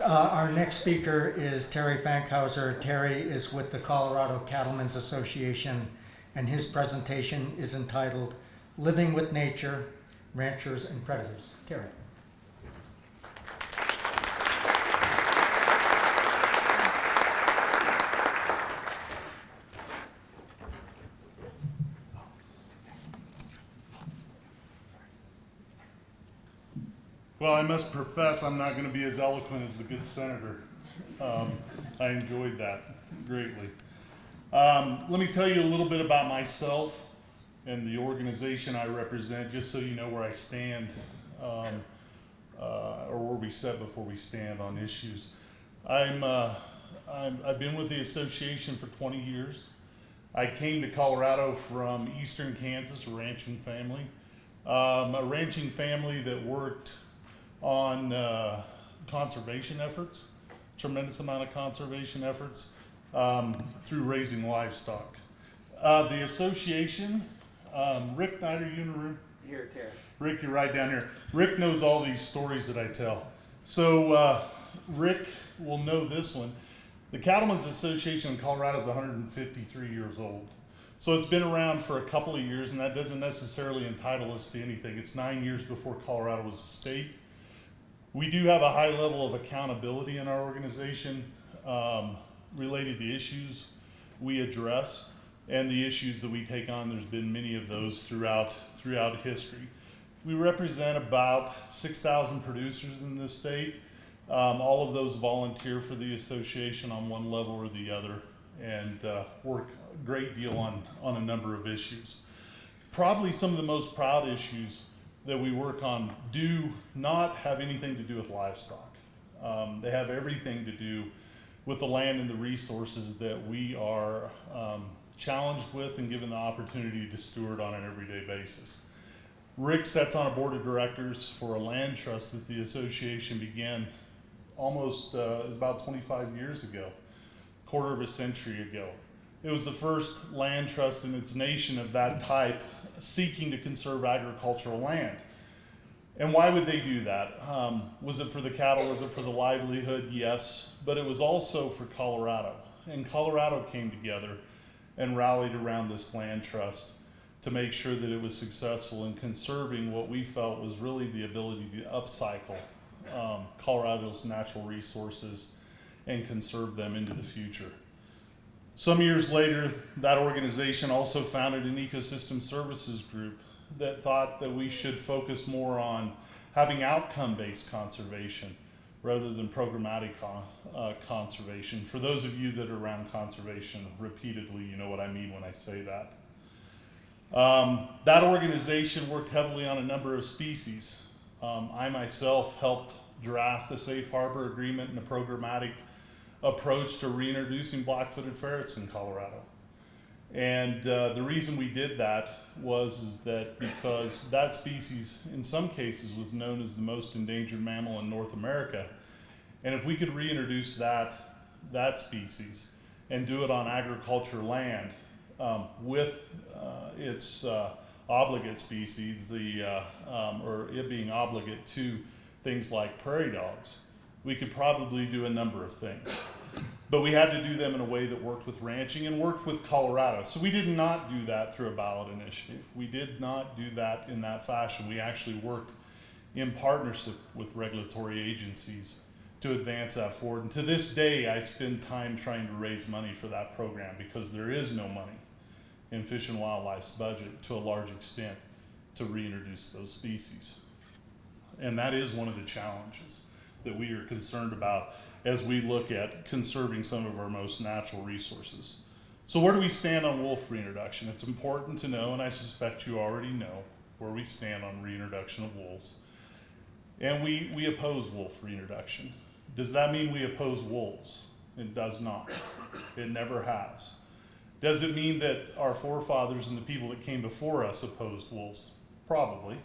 Uh, our next speaker is Terry Fankhauser. Terry is with the Colorado Cattlemen's Association, and his presentation is entitled Living with Nature, Ranchers and Predators. Terry. Well, I must profess I'm not going to be as eloquent as the good senator. Um, I enjoyed that greatly. Um, let me tell you a little bit about myself and the organization I represent, just so you know where I stand um, uh, or where we set before we stand on issues. I'm, uh, I'm, I've been with the association for 20 years. I came to Colorado from eastern Kansas, a ranching family. Um, a ranching family that worked on uh, conservation efforts, tremendous amount of conservation efforts um, through raising livestock. Uh, the association, um, Rick Snyder, you in the room? Here, Terry. Rick, you're right down here. Rick knows all these stories that I tell. So uh, Rick will know this one. The Cattlemen's Association in Colorado is 153 years old. So it's been around for a couple of years, and that doesn't necessarily entitle us to anything. It's nine years before Colorado was a state. We do have a high level of accountability in our organization um, related to issues we address and the issues that we take on. There's been many of those throughout throughout history. We represent about 6,000 producers in this state. Um, all of those volunteer for the association on one level or the other and uh, work a great deal on, on a number of issues. Probably some of the most proud issues that we work on do not have anything to do with livestock. Um, they have everything to do with the land and the resources that we are um, challenged with and given the opportunity to steward on an everyday basis. Rick sits on a board of directors for a land trust that the association began almost uh, about 25 years ago, quarter of a century ago. It was the first land trust in its nation of that type seeking to conserve agricultural land. And why would they do that? Um, was it for the cattle? Was it for the livelihood? Yes. But it was also for Colorado. And Colorado came together and rallied around this land trust to make sure that it was successful in conserving what we felt was really the ability to upcycle um, Colorado's natural resources and conserve them into the future. Some years later, that organization also founded an ecosystem services group that thought that we should focus more on having outcome-based conservation rather than programmatic uh, conservation. For those of you that are around conservation repeatedly, you know what I mean when I say that. Um, that organization worked heavily on a number of species. Um, I myself helped draft a safe harbor agreement and a programmatic approach to reintroducing black-footed ferrets in Colorado. And uh, the reason we did that was is that because that species, in some cases, was known as the most endangered mammal in North America. And if we could reintroduce that, that species and do it on agriculture land um, with uh, its uh, obligate species, the, uh, um, or it being obligate to things like prairie dogs, we could probably do a number of things. But we had to do them in a way that worked with ranching and worked with Colorado. So we did not do that through a ballot initiative. We did not do that in that fashion. We actually worked in partnership with regulatory agencies to advance that forward. And to this day, I spend time trying to raise money for that program because there is no money in Fish and Wildlife's budget to a large extent to reintroduce those species. And that is one of the challenges that we are concerned about as we look at conserving some of our most natural resources. So where do we stand on wolf reintroduction? It's important to know, and I suspect you already know, where we stand on reintroduction of wolves. And we, we oppose wolf reintroduction. Does that mean we oppose wolves? It does not. It never has. Does it mean that our forefathers and the people that came before us opposed wolves? Probably.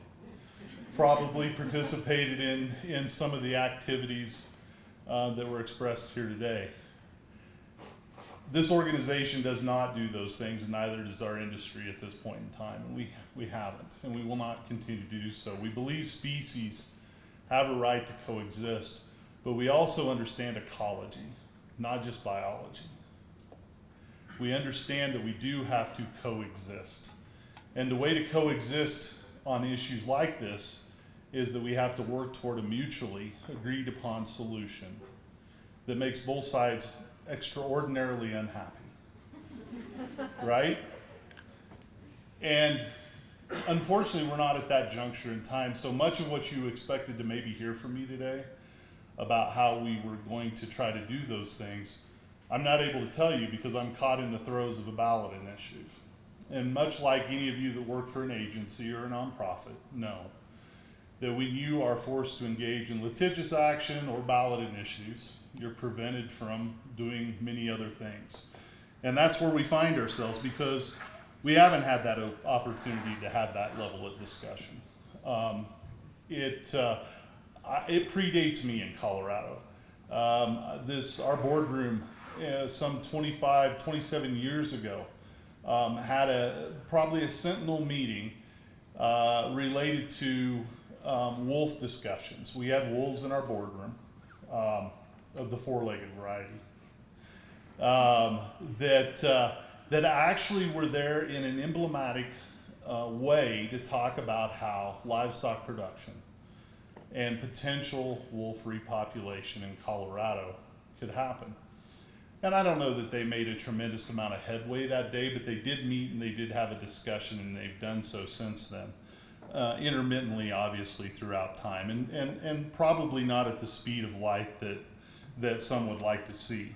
Probably participated in, in some of the activities uh, that were expressed here today. This organization does not do those things, and neither does our industry at this point in time. And we, we haven't, and we will not continue to do so. We believe species have a right to coexist, but we also understand ecology, not just biology. We understand that we do have to coexist. And the way to coexist on issues like this is that we have to work toward a mutually agreed upon solution that makes both sides extraordinarily unhappy. right? And unfortunately, we're not at that juncture in time. So much of what you expected to maybe hear from me today about how we were going to try to do those things, I'm not able to tell you because I'm caught in the throes of a ballot initiative. And much like any of you that work for an agency or a nonprofit know, that when you are forced to engage in litigious action or ballot initiatives, you're prevented from doing many other things. And that's where we find ourselves because we haven't had that opportunity to have that level of discussion. Um, it, uh, it predates me in Colorado. Um, this, our boardroom, uh, some 25, 27 years ago, um, had a, probably a sentinel meeting uh, related to um, wolf discussions. We had wolves in our boardroom um, of the four-legged variety um, that uh, that actually were there in an emblematic uh, way to talk about how livestock production and potential wolf repopulation in Colorado could happen. And I don't know that they made a tremendous amount of headway that day, but they did meet and they did have a discussion, and they've done so since then. Uh, intermittently, obviously, throughout time, and, and, and probably not at the speed of light that, that some would like to see.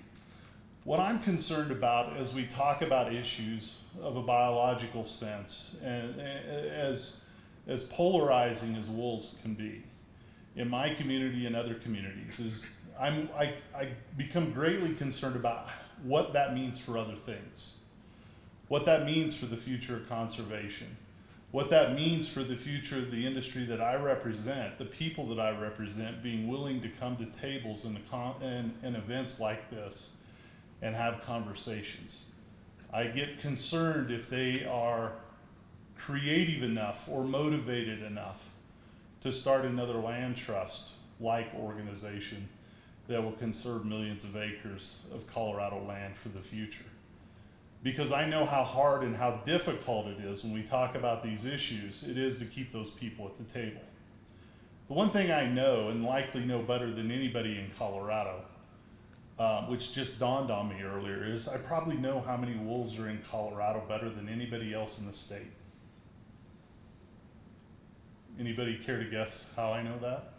What I'm concerned about as we talk about issues of a biological sense, and, and as, as polarizing as wolves can be, in my community and other communities, is I'm, I, I become greatly concerned about what that means for other things, what that means for the future of conservation, what that means for the future of the industry that I represent, the people that I represent being willing to come to tables and, events like this and have conversations. I get concerned if they are creative enough or motivated enough to start another land trust like organization that will conserve millions of acres of Colorado land for the future. Because I know how hard and how difficult it is when we talk about these issues, it is to keep those people at the table. The one thing I know, and likely know better than anybody in Colorado, um, which just dawned on me earlier, is I probably know how many wolves are in Colorado better than anybody else in the state. Anybody care to guess how I know that?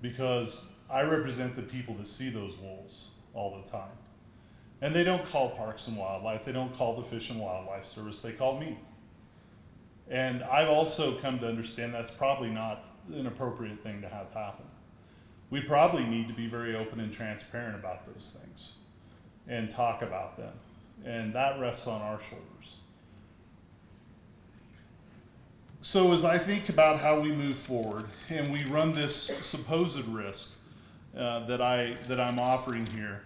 Because I represent the people that see those wolves all the time. And they don't call Parks and Wildlife, they don't call the Fish and Wildlife Service, they call me. And I've also come to understand that's probably not an appropriate thing to have happen. We probably need to be very open and transparent about those things and talk about them. And that rests on our shoulders. So as I think about how we move forward and we run this supposed risk uh, that I that I'm offering here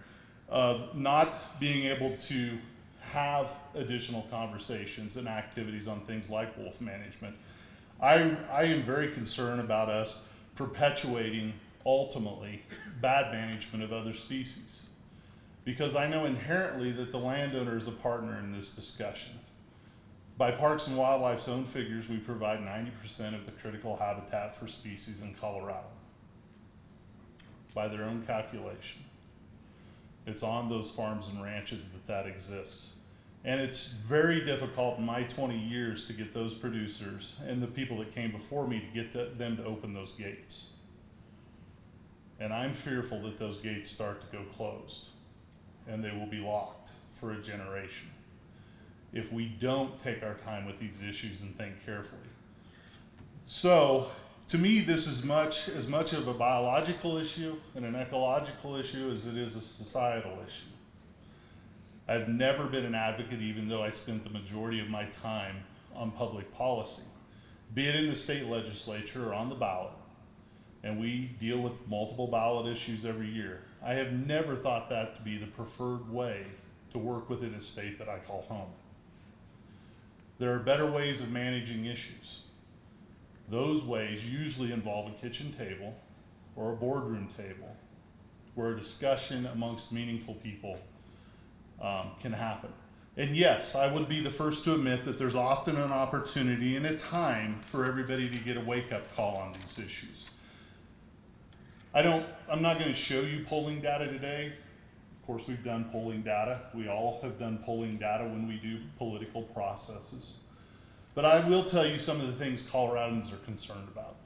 of not being able to have additional conversations and activities on things like wolf management, I I am very concerned about us perpetuating ultimately bad management of other species because I know inherently that the landowner is a partner in this discussion. By Parks and Wildlife's own figures, we provide 90% of the critical habitat for species in Colorado. By their own calculation. It's on those farms and ranches that that exists. And it's very difficult in my 20 years to get those producers and the people that came before me to get the, them to open those gates. And I'm fearful that those gates start to go closed and they will be locked for a generation if we don't take our time with these issues and think carefully. So, to me, this is much as much of a biological issue and an ecological issue as it is a societal issue. I've never been an advocate, even though I spent the majority of my time on public policy, be it in the state legislature or on the ballot. And we deal with multiple ballot issues every year. I have never thought that to be the preferred way to work within a state that I call home. There are better ways of managing issues. Those ways usually involve a kitchen table or a boardroom table where a discussion amongst meaningful people um, can happen. And yes, I would be the first to admit that there's often an opportunity and a time for everybody to get a wake up call on these issues. I don't, I'm not going to show you polling data today. Of course, we've done polling data. We all have done polling data when we do political processes. But I will tell you some of the things Coloradans are concerned about.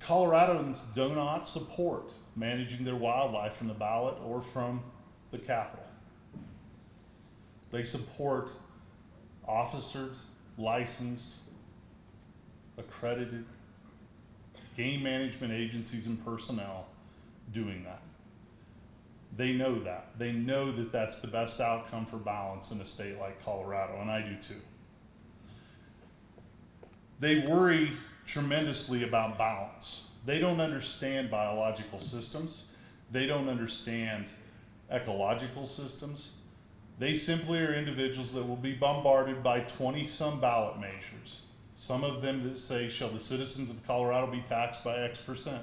Coloradans do not support managing their wildlife from the ballot or from the Capitol. They support officered, licensed, accredited game management agencies and personnel doing that. They know that. They know that that's the best outcome for balance in a state like Colorado, and I do too. They worry tremendously about balance. They don't understand biological systems. They don't understand ecological systems. They simply are individuals that will be bombarded by 20 some ballot measures. Some of them that say, Shall the citizens of Colorado be taxed by X percent?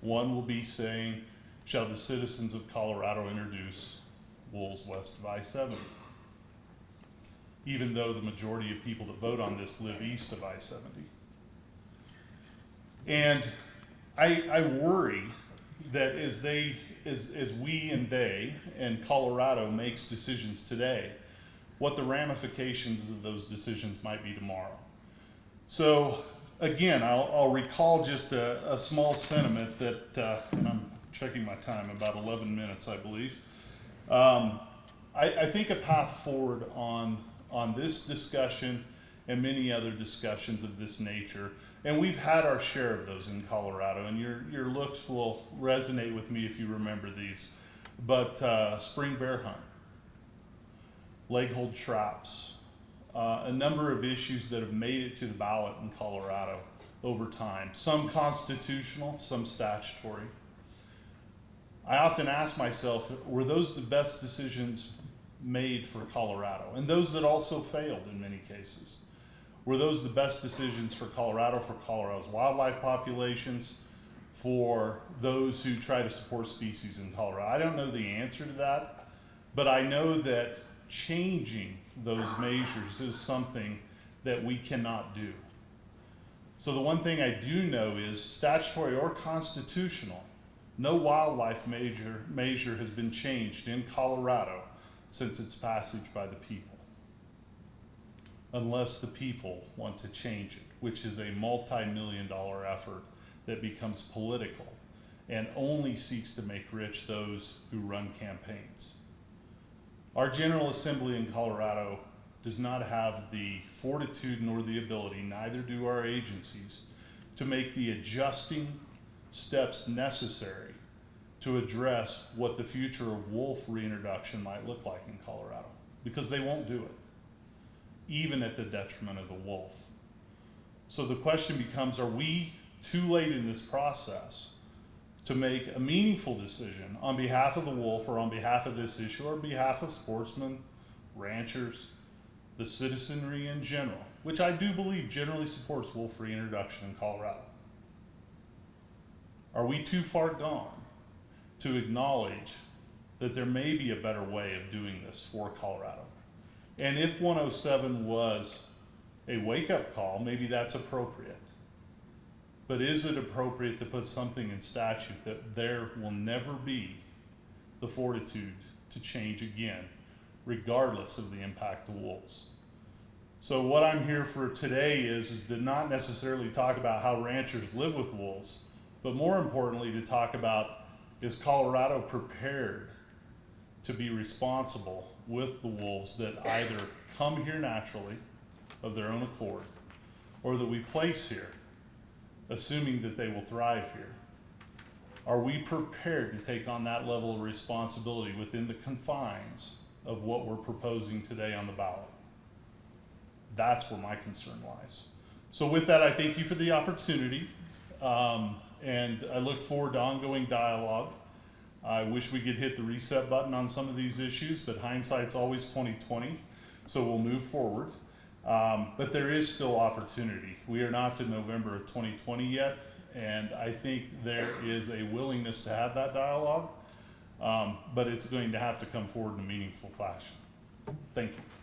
One will be saying, Shall the citizens of Colorado introduce wolves west I 70? Even though the majority of people that vote on this live east of I 70. And I, I worry that as they, as, as we and they and Colorado makes decisions today, what the ramifications of those decisions might be tomorrow. So again, I'll, I'll recall just a, a small sentiment that, uh, and I'm checking my time, about 11 minutes, I believe. Um, I, I think a path forward on, on this discussion and many other discussions of this nature and we've had our share of those in Colorado, and your, your looks will resonate with me if you remember these. But uh, spring bear hunt, leg hold traps, uh, a number of issues that have made it to the ballot in Colorado over time, some constitutional, some statutory. I often ask myself, were those the best decisions made for Colorado? And those that also failed in many cases. Were those the best decisions for Colorado, for Colorado's wildlife populations, for those who try to support species in Colorado? I don't know the answer to that, but I know that changing those measures is something that we cannot do. So the one thing I do know is statutory or constitutional, no wildlife major, measure has been changed in Colorado since its passage by the people unless the people want to change it, which is a multi-million dollar effort that becomes political and only seeks to make rich those who run campaigns. Our General Assembly in Colorado does not have the fortitude nor the ability, neither do our agencies, to make the adjusting steps necessary to address what the future of wolf reintroduction might look like in Colorado, because they won't do it even at the detriment of the wolf. So the question becomes are we too late in this process to make a meaningful decision on behalf of the wolf or on behalf of this issue or on behalf of sportsmen, ranchers, the citizenry in general, which I do believe generally supports wolf reintroduction in Colorado? Are we too far gone to acknowledge that there may be a better way of doing this for Colorado? And if 107 was a wake up call, maybe that's appropriate. But is it appropriate to put something in statute that there will never be the fortitude to change again, regardless of the impact of wolves? So what I'm here for today is, is to not necessarily talk about how ranchers live with wolves, but more importantly to talk about is Colorado prepared to be responsible with the wolves that either come here naturally of their own accord or that we place here, assuming that they will thrive here. Are we prepared to take on that level of responsibility within the confines of what we're proposing today on the ballot? That's where my concern lies. So, with that, I thank you for the opportunity, um, and I look forward to ongoing dialogue. I wish we could hit the reset button on some of these issues, but hindsight's always 2020, so we'll move forward. Um, but there is still opportunity. We are not to November of 2020 yet, And I think there is a willingness to have that dialogue, um, but it's going to have to come forward in a meaningful fashion. Thank you.